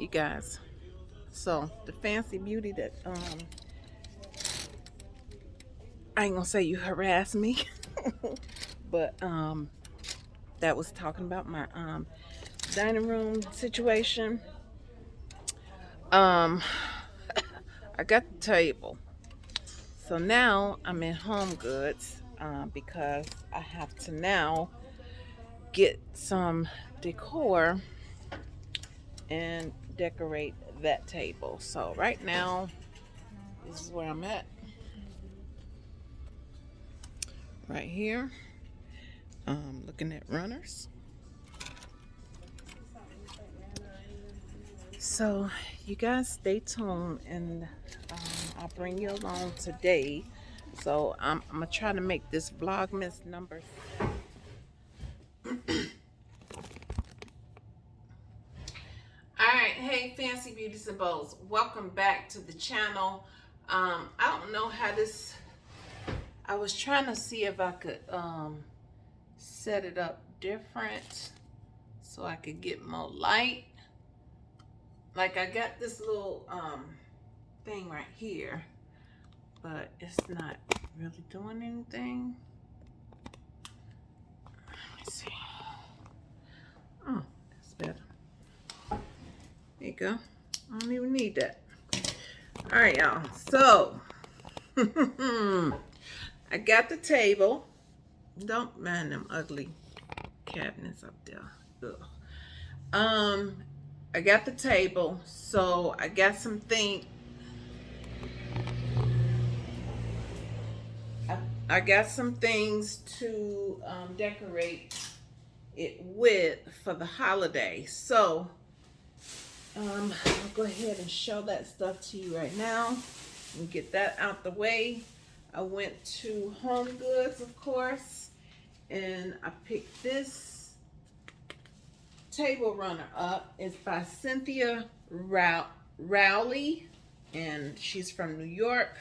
you guys. So the fancy beauty that um I ain't gonna say you harassed me, but um that was talking about my um dining room situation. Um I got the table. So now I'm in Home Goods uh, because I have to now get some decor and decorate that table. So right now, this is where I'm at. Right here. Um, looking at runners. So you guys stay tuned and um, I'll bring you along today. So I'm, I'm gonna try to make this Vlogmas number Fancy Beauties and Bows. Welcome back to the channel. Um, I don't know how this I was trying to see if I could um set it up different so I could get more light. Like I got this little um thing right here, but it's not really doing anything. Let me see. Oh, that's better. There you go. I don't even need that. All right, y'all. So, I got the table. Don't mind them ugly cabinets up there. Ugh. Um, I got the table. So, I got some things. I, got some things to um, decorate it with for the holiday. So, um, I'll go ahead and show that stuff to you right now and get that out the way. I went to Home Goods, of course, and I picked this table runner up. It's by Cynthia Rowley, and she's from New York.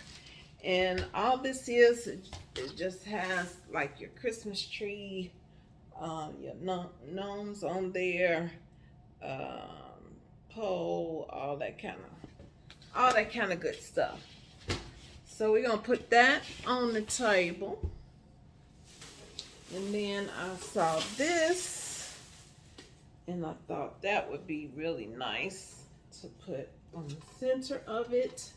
And all this is, it just has like your Christmas tree, uh, your gnomes on there, uh, pole, all that kind of, all that kind of good stuff. So we're gonna put that on the table. And then I saw this and I thought that would be really nice to put on the center of it.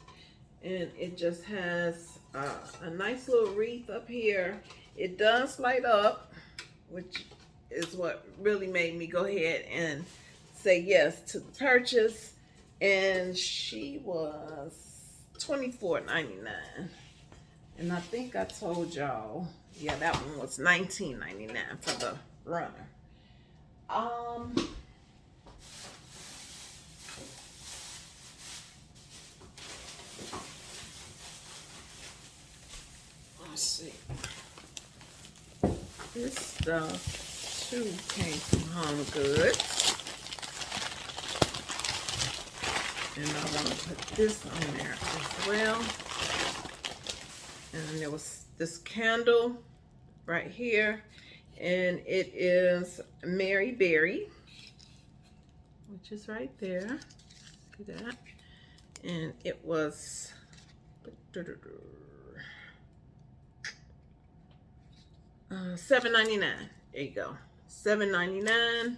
And it just has uh, a nice little wreath up here. It does light up, which is what really made me go ahead and say yes to the purchase. And she was $24.99. And I think I told y'all, yeah, that one was $19.99 for the runner. Um, let's see. This stuff too came from Home Goods. And I want to put this on there as well. And there was this candle right here. And it is Mary Berry, which is right there. See that? And it was uh, seven ninety nine. There you go. Seven ninety nine.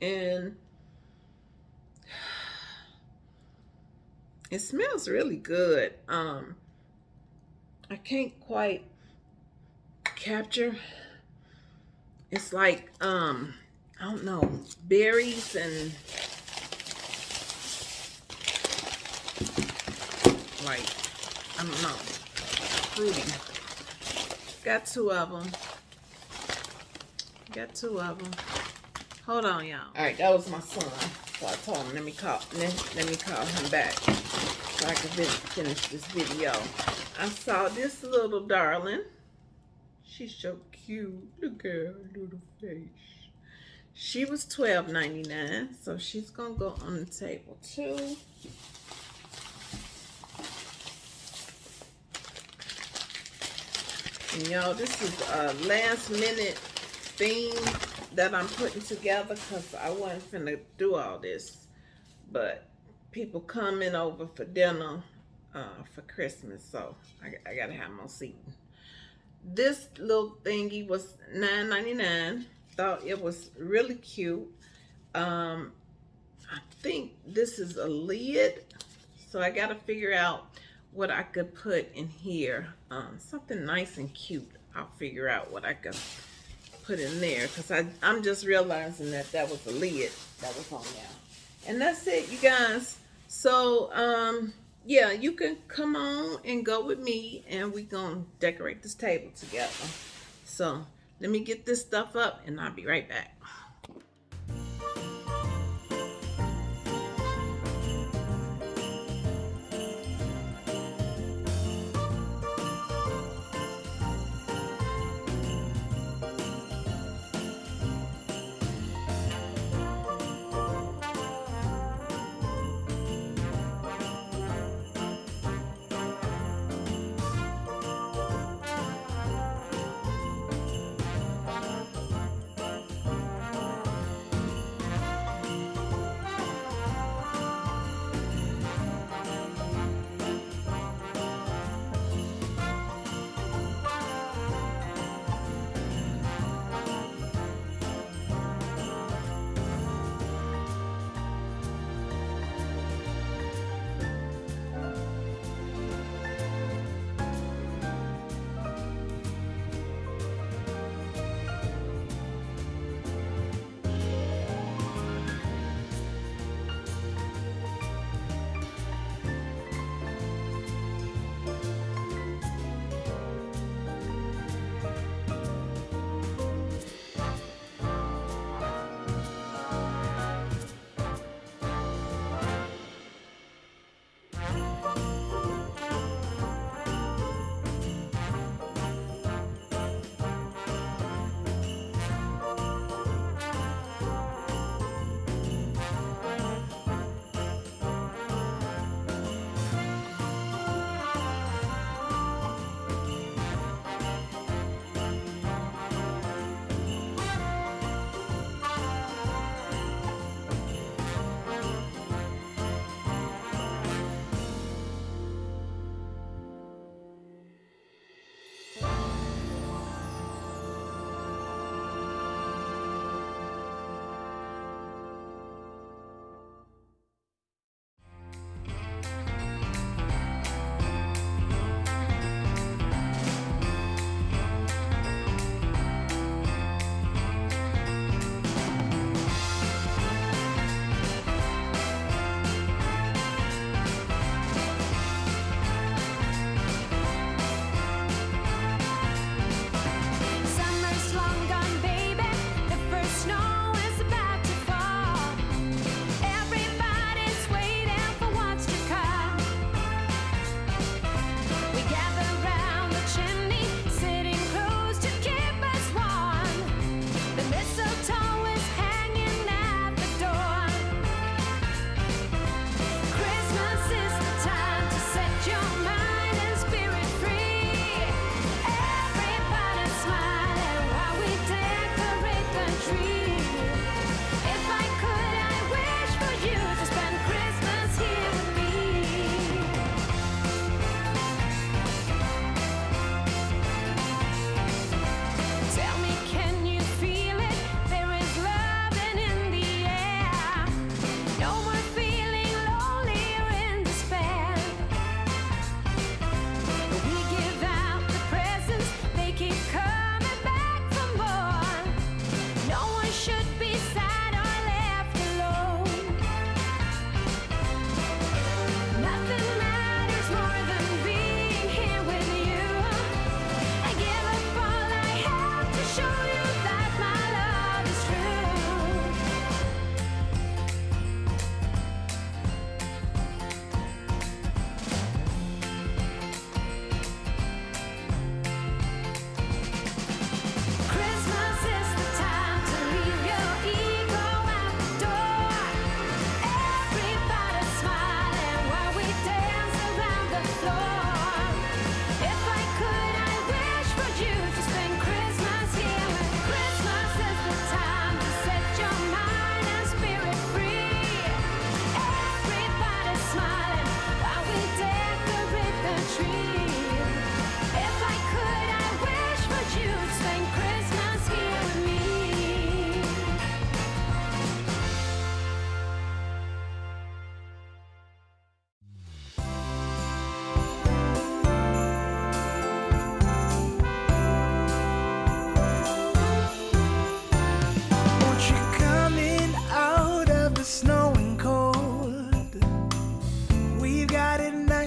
And It smells really good. Um, I can't quite capture. It's like, um, I don't know, berries and like, I don't know, fruity. Got two of them. Got two of them. Hold on, y'all. All right, that was my son. So I told him, let me call, let, let me call him back I can finish this video. I saw this little darling. She's so cute. Look at her little face. She was $12.99, so she's going to go on the table too. And y'all, this is a last minute theme that I'm putting together because I wasn't finna do all this but people coming over for dinner uh, for Christmas, so I, I gotta have more seating. This little thingy was $9.99. Thought it was really cute. Um, I think this is a lid, so I gotta figure out what I could put in here. Um, something nice and cute. I'll figure out what I could put in there because I'm just realizing that that was a lid that was on there. And that's it, you guys. So, um, yeah, you can come on and go with me and we gonna decorate this table together. So, let me get this stuff up and I'll be right back.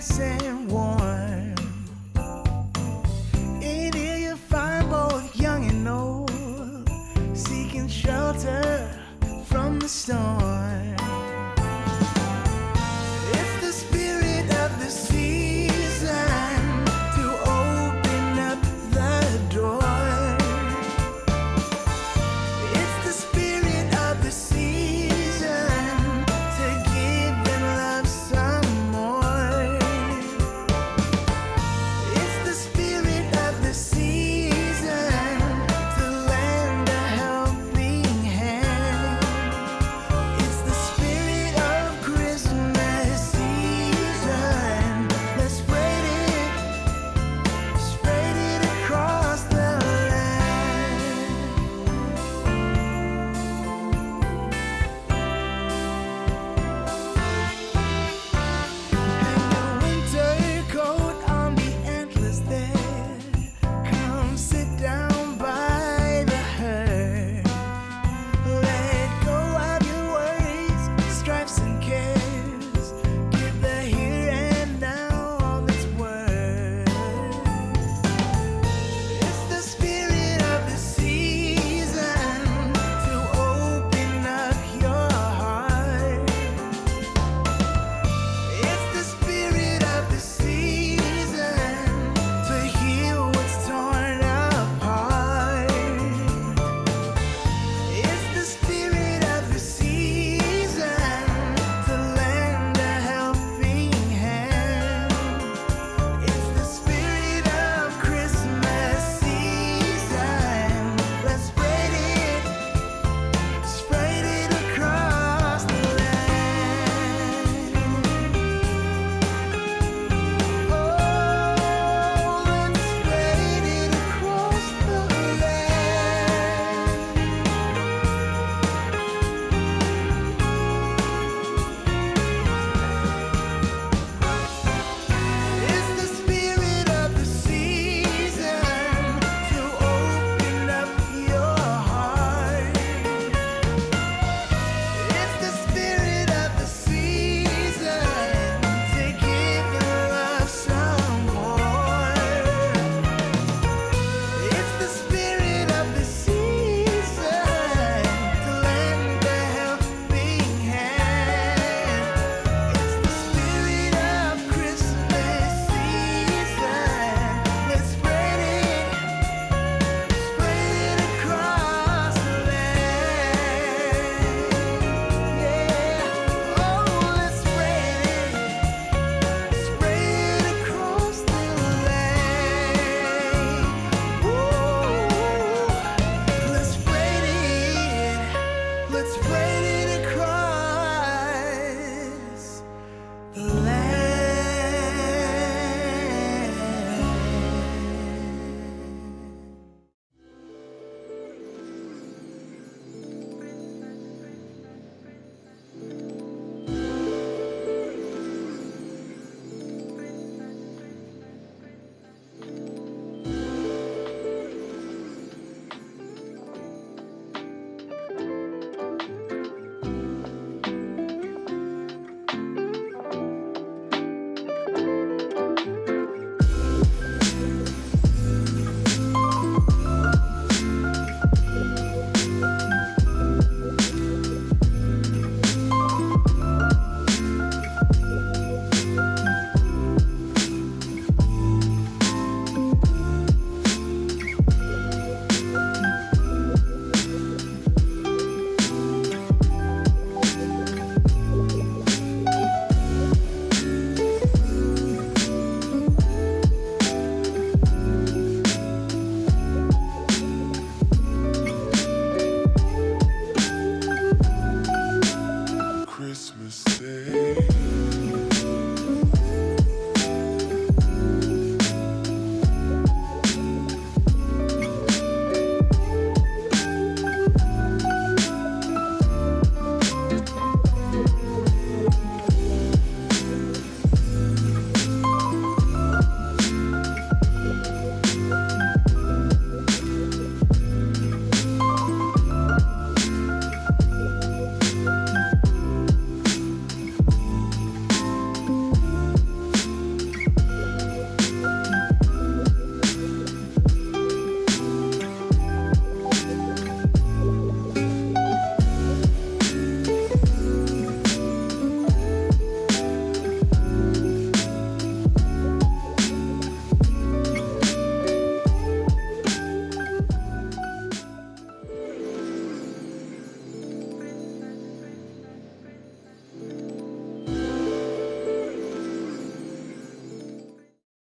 say